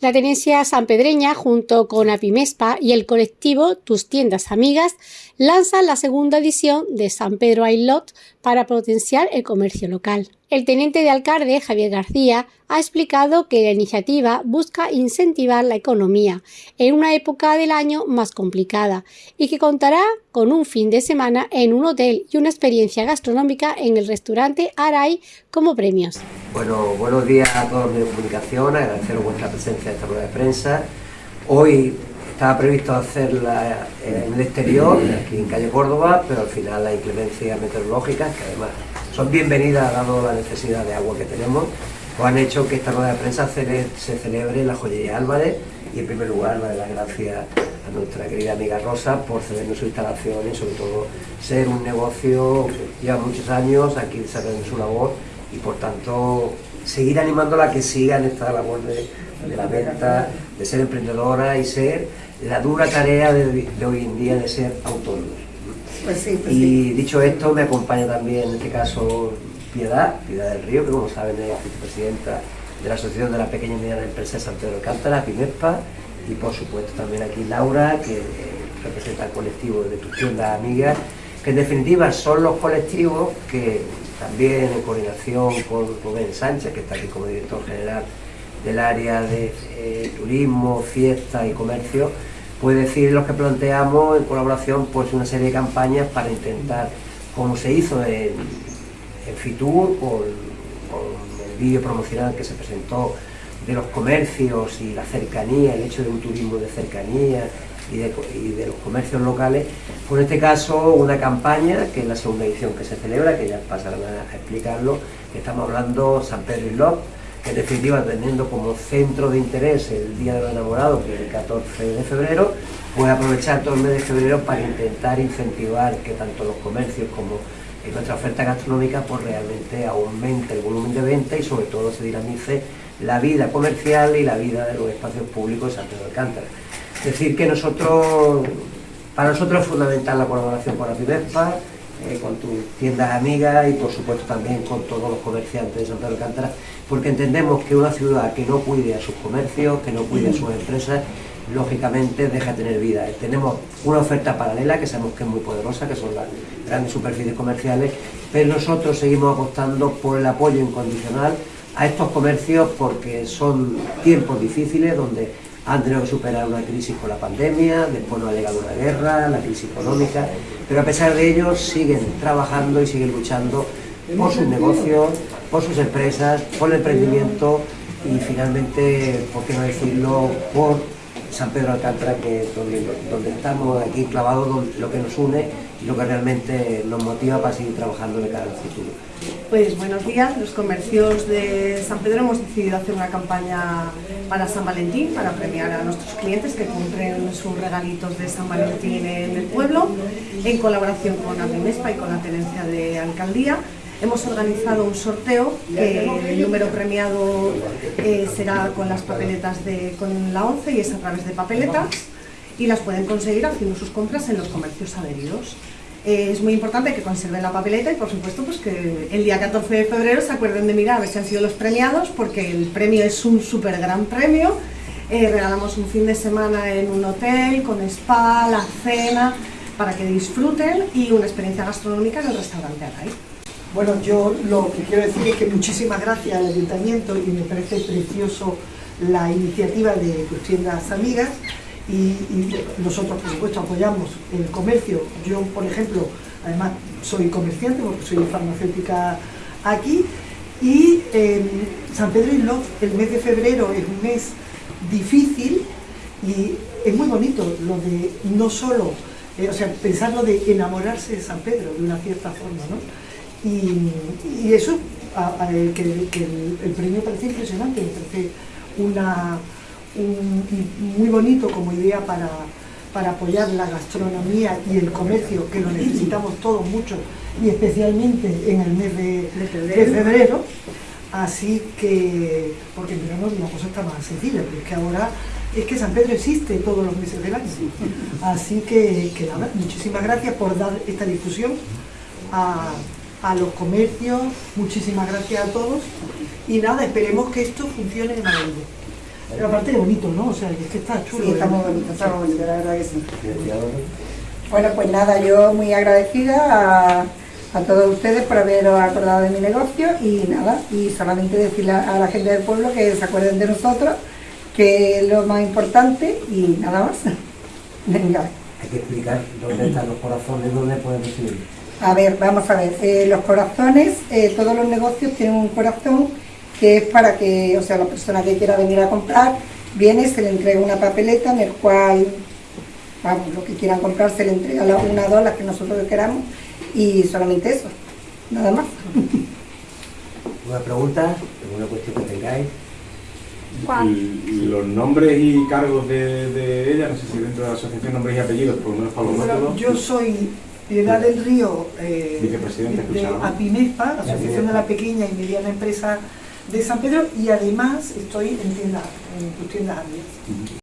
La tenencia sanpedreña, junto con Apimespa y el colectivo Tus Tiendas Amigas, lanzan la segunda edición de San Pedro Ailot para potenciar el comercio local. El teniente de alcalde, Javier García, ha explicado que la iniciativa busca incentivar la economía en una época del año más complicada y que contará con un fin de semana en un hotel y una experiencia gastronómica en el restaurante Aray como premios. Bueno, buenos días a todos los de comunicación, agradeceros vuestra presencia en esta rueda de prensa. Hoy estaba previsto hacerla en el exterior, aquí en calle Córdoba, pero al final las inclemencias meteorológicas, que además son bienvenidas dado la necesidad de agua que tenemos, pues han hecho que esta rueda de prensa se celebre en la joyería Álvarez y en primer lugar dar las gracias a nuestra querida amiga Rosa por cedernos su instalación y sobre todo ser un negocio que lleva muchos años aquí desarrollando su labor y por tanto seguir animándola a que siga en esta labor de, la venta, de ser emprendedora y ser la dura tarea de, hoy en día de ser autónoma. Pues pues y dicho esto, me acompaña también en este caso Piedad, Piedad del Río, que como saben es vicepresidenta de la Asociación de la Pequeña y Mediana Empresa de San Pedro de Cántara, PIMESPA, y por supuesto también aquí Laura, que representa el colectivo de tu tienda amigas, que en definitiva son los colectivos que también en coordinación con Rubén Sánchez, que está aquí como director general del área de eh, turismo, fiesta y comercio, puede decir los que planteamos en colaboración pues una serie de campañas para intentar, como se hizo en, Fitur, con, el vídeo promocional que se presentó de los comercios y la cercanía, el hecho de un turismo de cercanía y de, los comercios locales, pues en este caso una campaña, que es la segunda edición que se celebra, que ya pasarán a, explicarlo, estamos hablando San Pedro y que en definitiva teniendo como centro de interés el Día de los Enamorados, que es el 14 de febrero, pues aprovechar todo el mes de febrero para intentar incentivar que tanto los comercios como nuestra oferta gastronómica pues realmente aumente el volumen de venta y sobre todo se dinamice la vida comercial y la vida de los espacios públicos de San Pedro Alcántara. Es decir, que nosotros, para nosotros es fundamental la colaboración con la eh, con tus tiendas amigas y por supuesto también con todos los comerciantes de San Pedro de Alcántara, porque entendemos que una ciudad que no cuide a sus comercios, que no cuide a sus empresas, lógicamente deja de tener vida. Tenemos una oferta paralela que sabemos que es muy poderosa, que son las grandes superficies comerciales, pero nosotros seguimos apostando por el apoyo incondicional a estos comercios porque son tiempos difíciles donde han tenido que superar una crisis con la pandemia, después nos ha llegado una guerra, la crisis económica, pero a pesar de ello siguen trabajando y siguen luchando por sus negocios, por sus empresas, por el emprendimiento y finalmente, por qué no decirlo, por San Pedro Alcántara, que es donde, estamos aquí clavados, lo que nos une lo que realmente nos motiva para seguir trabajando de cara al futuro. Pues buenos días, los comercios de San Pedro hemos decidido hacer una campaña para San Valentín, para premiar a nuestros clientes que compren sus regalitos de San Valentín en el pueblo, en colaboración con Mespa y con la Tenencia de Alcaldía. Hemos organizado un sorteo, el número premiado eh, será con las papeletas de, con la 11 y es a través de papeletas y las pueden conseguir haciendo sus compras en los comercios adheridos. Eh, es muy importante que conserven la papeleta y por supuesto pues que el día 14 de febrero se acuerden de mirar a ver si han sido los premiados porque el premio es un súper gran premio. Eh, regalamos un fin de semana en un hotel con spa, la cena para que disfruten y una experiencia gastronómica en el restaurante Aray. Bueno, yo lo que quiero decir es que muchísimas gracias al Ayuntamiento y me parece precioso la iniciativa de tus amigas y, nosotros por supuesto apoyamos el comercio. Yo, por ejemplo, además soy comerciante porque soy farmacéutica aquí y San Pedro y Love, el mes de febrero es un mes difícil y es muy bonito lo de no solo, eh, o sea, pensarlo de enamorarse de San Pedro de una cierta forma, ¿no? Y, eso, que, el, premio parece impresionante, me parece una, muy bonito como idea para, apoyar la gastronomía y el comercio, que lo necesitamos todos mucho, y especialmente en el mes de, febrero. Así que, porque en verano la cosa está más sencilla, porque es que ahora es que San Pedro existe todos los meses del año. Así que, que nada, muchísimas gracias por dar esta difusión a, a los comercios, muchísimas gracias a todos y nada, esperemos que esto funcione de maravilla. Pero aparte es bonito, ¿no? O sea, es que está chulo. Sí, está ¿eh? muy bonito, está muy bonito, la verdad que sí. Bueno, pues nada, yo muy agradecida a, a todos ustedes por haberos acordado de mi negocio y nada, y solamente decirle a a la gente del pueblo que se acuerden de nosotros, que es lo más importante y nada más. Venga. Hay que explicar dónde están los corazones, dónde pueden recibir. A ver, vamos a ver, eh, los corazones, eh, todos los negocios tienen un corazón que es para que, o sea, la persona que quiera venir a comprar, viene, se le entrega una papeleta en el cual, vamos, lo que quieran comprar se le entrega la- una o dos, las que nosotros queramos, y solamente eso, nada más. ¿Una pregunta? ¿Alguna cuestión que tengáis? Y los nombres y cargos de, de ella, no sé si dentro de la asociación nombres y apellidos, por lo menos para los Bueno, métodos. yo soy Piedad del Río, eh, Vicepresidente, de escuchaba. APIMESPA, Asociación de la Pequeña y Mediana Empresa de San Pedro, y además estoy en tiendas, en Arias.